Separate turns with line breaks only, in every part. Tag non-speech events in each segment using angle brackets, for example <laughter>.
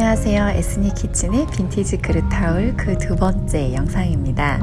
안녕하세요. 에스니 키친의 빈티지 그릇 타올 그 두 번째 영상입니다.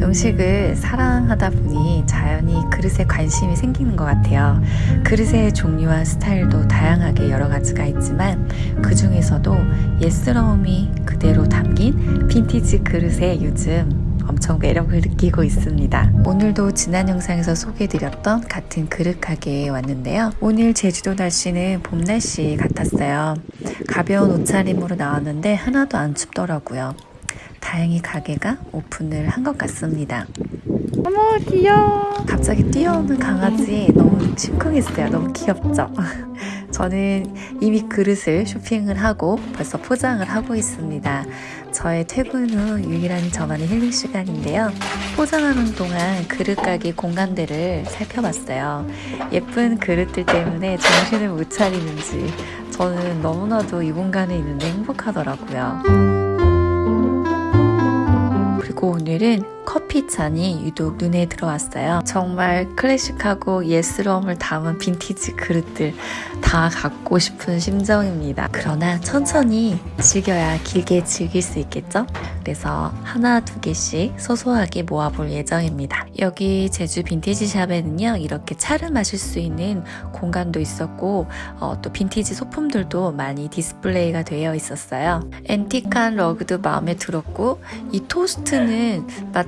음식을 사랑하다 보니 자연히 그릇에 관심이 생기는 것 같아요. 그릇의 종류와 스타일도 다양하게 여러 가지가 있지만 그 중에서도 예스러움이 그대로 담긴 빈티지 그릇에 요즘 엄청 매력을 느끼고 있습니다. 오늘도 지난 영상에서 소개해드렸던 같은 그릇 가게에 왔는데요. 오늘 제주도 날씨는 봄 날씨 같았어요. 가벼운 옷차림으로 나왔는데 하나도 안 춥더라고요. 다행히 가게가 오픈을 한 것 같습니다.
어머 귀여워
갑자기 뛰어오는 강아지 너무 심쿵했어요. 너무 귀엽죠? <laughs> 저는 이미 그릇을 쇼핑을 하고 벌써 포장을 하고 있습니다. 저의 퇴근 후 유일한 저만의 힐링 시간인데요. 포장하는 동안 그릇 가게 공간들을 살펴봤어요. 예쁜 그릇들 때문에 정신을 못 차리는지 저는 너무나도 이 공간에 있는데 행복하더라고요. 그리고 오늘은 커피 잔이 유독 눈에 들어왔어요. 정말 클래식하고 예스러움을 담은 빈티지 그릇들 다 갖고 싶은 심정입니다. 그러나 천천히 즐겨야 길게 즐길 수 있겠죠? 그래서 하나 두 개씩 소소하게 모아볼 예정입니다. 여기 제주 빈티지 샵에는요 이렇게 차를 마실 수 있는 공간도 있었고 어, 또 빈티지 소품들도 많이 디스플레이가 되어 있었어요. antique한 러그도 마음에 들었고 이 토스트는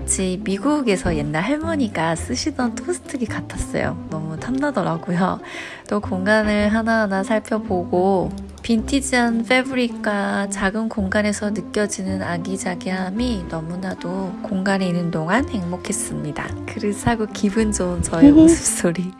마치 미국에서 옛날 할머니가 쓰시던 토스트기 같았어요. 너무 탐나더라고요. 또 공간을 하나하나 살펴보고 빈티지한 패브릭과 작은 공간에서 느껴지는 아기자기함이 너무나도 공간에 있는 동안 행복했습니다. 그릇 사고 기분 좋은 저의 웃음소리.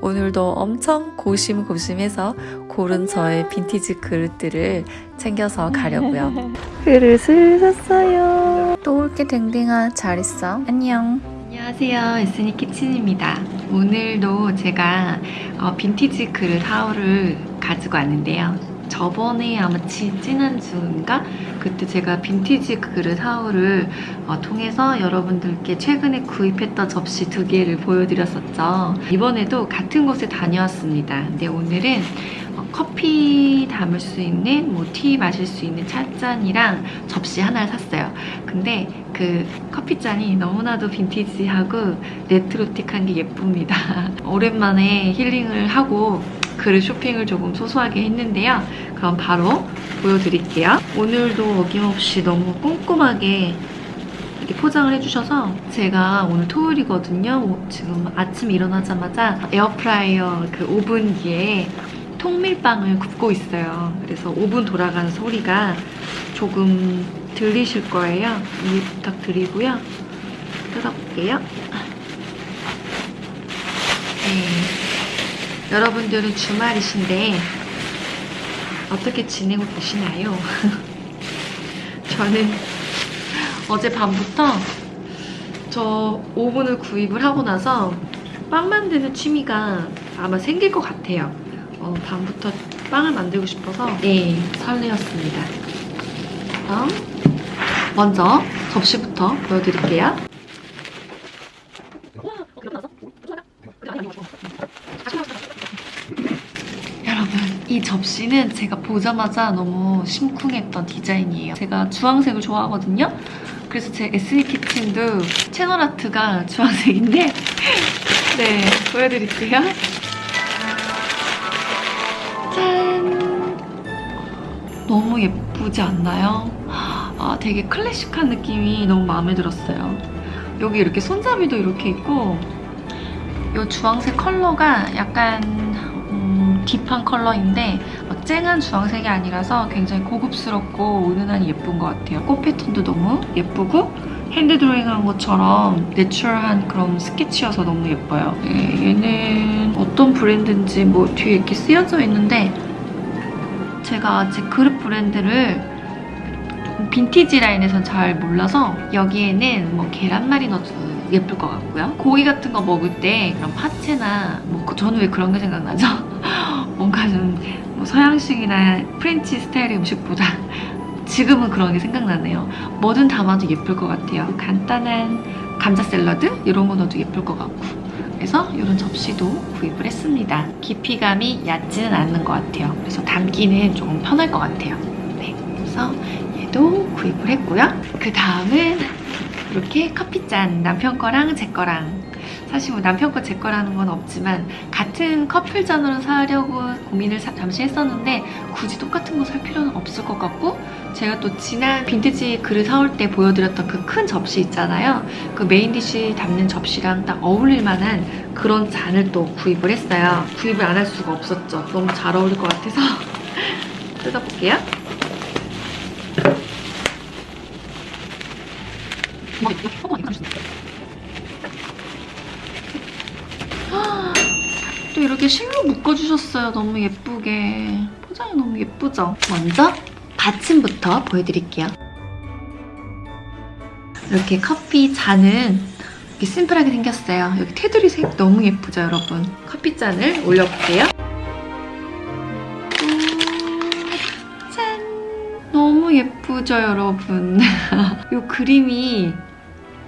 오늘도 엄청 고심고심해서 고른 저의 빈티지 그릇들을 챙겨서 가려고요. <laughs>
그릇을 샀어요
또 올게 댕댕아 잘 있어. 안녕.
안녕하세요. 에스니 키친입니다. 오늘도 제가 어, 빈티지 그릇 하울을 가지고 왔는데요. 저번에 아마 지, 지난주인가? 그때 제가 빈티지 그릇 하울을 어, 통해서 여러분들께 최근에 구입했던 접시 두 개를 보여드렸었죠. 이번에도 같은 곳에 다녀왔습니다. 근데 오늘은 어, 커피 담을 수 있는 뭐 tea 마실 수 있는 찻잔이랑 접시 하나를 샀어요. 근데 그 커피잔이 너무나도 빈티지하고 retro틱한 게 예쁩니다. <laughs> 오랜만에 힐링을 하고 그릇 쇼핑을 조금 소소하게 했는데요. 그럼 바로 보여드릴게요. 오늘도 어김없이 너무 꼼꼼하게 이렇게 포장을 해주셔서 제가 오늘 토요일이거든요. 지금 아침 일어나자마자 에어프라이어 그 오븐기에 통밀빵을 굽고 있어요. 그래서 오븐 돌아가는 소리가 조금 들리실 거예요. 이해 부탁드리고요. 뜯어볼게요. 네. 여러분들은 주말이신데 어떻게 지내고 계시나요? <laughs> 저는 어제 밤부터 저 오븐을 구입을 하고 나서 빵 만드는 취미가 아마 생길 것 같아요. 어, 밤부터 빵을 만들고 싶어서 네, 설레었습니다. 그럼 먼저 접시부터 보여드릴게요. 여러분 이 접시는 제가 보자마자 너무 심쿵했던 디자인이에요. 제가 주황색을 좋아하거든요. 그래서 제 에스니 키친도 채널 아트가 주황색인데 <laughs> 네 보여드릴게요. 너무 예쁘지 않나요? 아, 되게 클래식한 느낌이 너무 마음에 들었어요. 여기 이렇게 손잡이도 이렇게 있고 이 주황색 컬러가 약간 음, 딥한 컬러인데 막 쨍한 주황색이 아니라서 굉장히 고급스럽고 은은하니 예쁜 것 같아요. 꽃 패턴도 너무 예쁘고 hand drawing한 것처럼 natural한 그런 스케치여서 너무 예뻐요. 네, 얘는 어떤 브랜드인지 뭐 뒤에 이렇게 쓰여져 있는데 제가 아직 그릇 브랜드를 빈티지 라인에선 잘 몰라서 여기에는 뭐 계란말이 넣어도 예쁠 것 같고요. 고기 같은 거 먹을 때 그런 파채나 뭐 저는 왜 그런 게 생각나죠? <laughs> 뭔가 좀 뭐 서양식이나 French 스타일의 음식보다 <laughs> 지금은 그런 게 생각나네요. 뭐든 담아도 예쁠 것 같아요. 간단한 감자 샐러드 이런 거 넣어도 예쁠 것 같고 그래서 이런 접시도 구입을 했습니다. 깊이감이 얕지는 않는 것 같아요. 그래서 담기는 조금 편할 것 같아요. 네, 구입을 했고요. 그 다음은 이렇게 커피잔 남편 거랑 제 거랑 사실 뭐 남편 거 제 거라는 건 없지만 같은 커플잔으로 사려고 고민을 사- 잠시 했었는데 굳이 똑같은 거 살 필요는 없을 것 같고 제가 또 지난 빈티지 그릇 사올 때 보여드렸던 그 큰 접시 있잖아요 그 main dish 담는 접시랑 딱 어울릴 만한 그런 잔을 또 구입을 했어요 구입을 안 할 수가 없었죠 너무 잘 어울릴 것 같아서 <laughs> 뜯어볼게요 또 이렇게 실로 묶어주셨어요. 너무 예쁘게. 포장이 너무 예쁘죠? 먼저 받침부터 보여드릴게요. 이렇게 커피 잔은 이렇게 심플하게 생겼어요. 여기 테두리 색 너무 예쁘죠, 여러분? 커피 잔을 올려볼게요. 음, 짠! 너무 예쁘죠, 여러분? <laughs> 이 그림이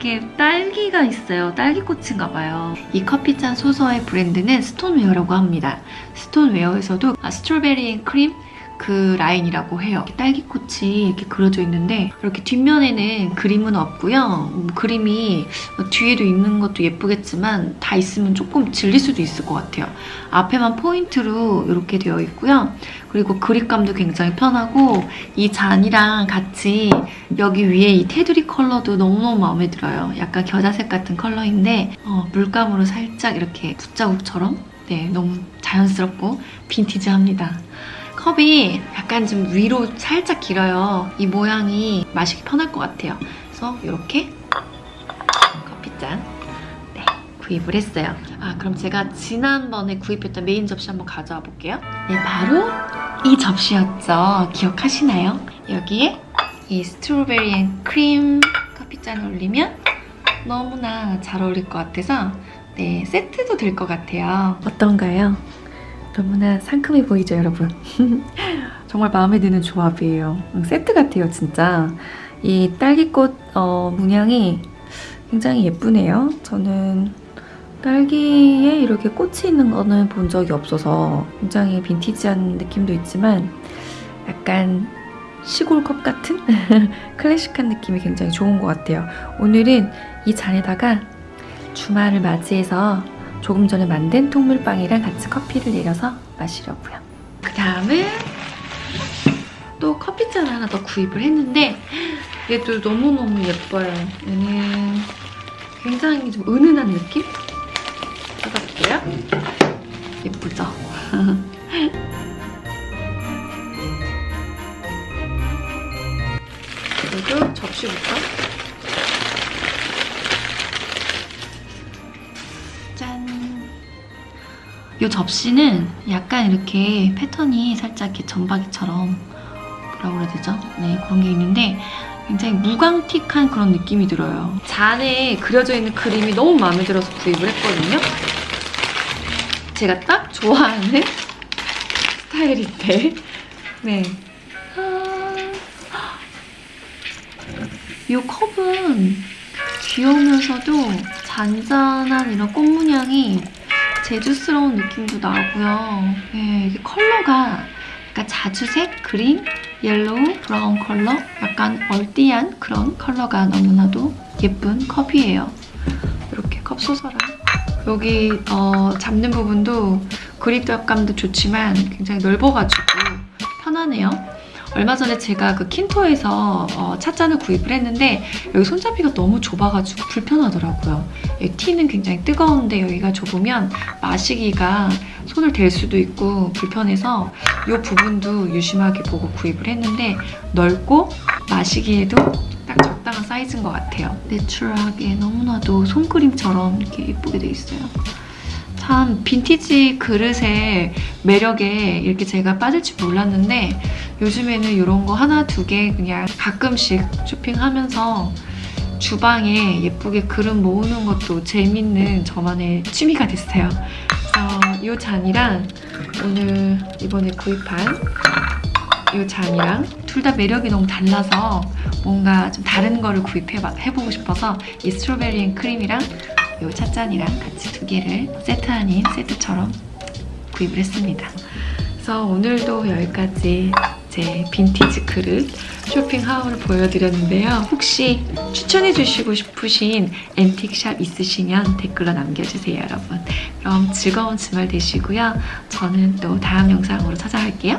이렇게 딸기가 있어요. 딸기꽃인가 봐요. 이 커피잔 소서의 브랜드는 스톤웨어라고 합니다. 스톤웨어에서도 아, strawberry and cream 그 라인이라고 해요. 딸기꽃이 이렇게 그려져 있는데 이렇게 뒷면에는 그림은 없고요. 음, 그림이 뒤에도 있는 것도 예쁘겠지만 다 있으면 조금 질릴 수도 있을 것 같아요. 앞에만 포인트로 이렇게 되어 있고요. 그리고 그립감도 굉장히 편하고 이 잔이랑 같이 여기 위에 이 테두리 컬러도 너무너무 마음에 들어요. 약간 겨자색 같은 컬러인데 어, 물감으로 살짝 이렇게 붓자국처럼 네, 너무 자연스럽고 빈티지합니다. 컵이 약간 좀 위로 살짝 길어요. 이 모양이 마시기 편할 것 같아요. 그래서 이렇게 커피잔 네, 구입을 했어요. 아 그럼 제가 지난번에 구입했던 메인 접시 한번 가져와 볼게요. 네, 바로 이 접시였죠. 기억하시나요? 여기에 이 strawberry and cream 커피잔을 올리면 너무나 잘 어울릴 것 같아서 네, 세트도 될 것 같아요.
어떤가요? 너무나 상큼해 보이죠, 여러분? <laughs> 정말 마음에 드는 조합이에요. 음, 세트 같아요, 진짜. 이 딸기꽃 어, 문양이 굉장히 예쁘네요. 저는 딸기에 이렇게 꽃이 있는 거는 본 적이 없어서 굉장히 빈티지한 느낌도 있지만 약간 시골 컵 같은 <laughs> 클래식한 느낌이 굉장히 좋은 것 같아요. 오늘은 이 잔에다가 주말을 맞이해서 조금 전에 만든 통밀빵이랑 같이 커피를 내려서 마시려고요.
그 다음은 또 커피잔 하나 더 구입을 했는데 얘도 너무너무 예뻐요. 얘는 굉장히 좀 은은한 느낌? 뜯어볼게요. 예쁘죠? <laughs> 그리고 접시부터 이 접시는 약간 이렇게 패턴이 살짝 이렇게 점박이처럼 뭐라고 그래야 되죠? 네, 그런 게 있는데 굉장히 무광틱한 그런 느낌이 들어요. 잔에 그려져 있는 그림이 너무 마음에 들어서 구입을 했거든요. 제가 딱 좋아하는 스타일인데 네. 아, 이 컵은 귀여우면서도 잔잔한 이런 꽃 문양이 제주스러운 느낌도 나고요. 네, 이게 컬러가 약간 자주색, green, yellow, brown 컬러 약간 earthy한 그런 컬러가 너무나도 예쁜 컵이에요. 이렇게 컵 saucer를 여기 어, 잡는 부분도 그립감도 좋지만 굉장히 넓어가지고 편하네요. 얼마 전에 제가 그 킨토에서 어, 찻잔을 구입을 했는데 여기 손잡이가 너무 좁아가지고 불편하더라고요. 티는 굉장히 뜨거운데 여기가 좁으면 마시기가 손을 댈 수도 있고 불편해서 이 부분도 유심하게 보고 구입을 했는데 넓고 마시기에도 딱 적당한 사이즈인 것 같아요. 내추럴하게 너무나도 손그림처럼 이렇게 예쁘게 돼 있어요. 참 빈티지 그릇의 매력에 이렇게 제가 빠질 줄 몰랐는데 요즘에는 이런 거 하나 두 개 그냥 가끔씩 쇼핑하면서 주방에 예쁘게 그릇 모으는 것도 재밌는 저만의 취미가 됐어요. 이 잔이랑 오늘 이번에 구입한 이 잔이랑 둘 다 매력이 너무 달라서 뭔가 좀 다른 거를 구입해보고 싶어서 이 strawberry and cream이랑 이 찻잔이랑 같이 두 개를 세트 아닌 세트처럼 구입을 했습니다. 그래서 오늘도 여기까지 제 빈티지 그릇 쇼핑 haul을 보여드렸는데요. 혹시 추천해주시고 싶으신 antique shop 있으시면 댓글로 남겨주세요, 여러분. 그럼 즐거운 주말 되시고요. 저는 또 다음 영상으로 찾아갈게요.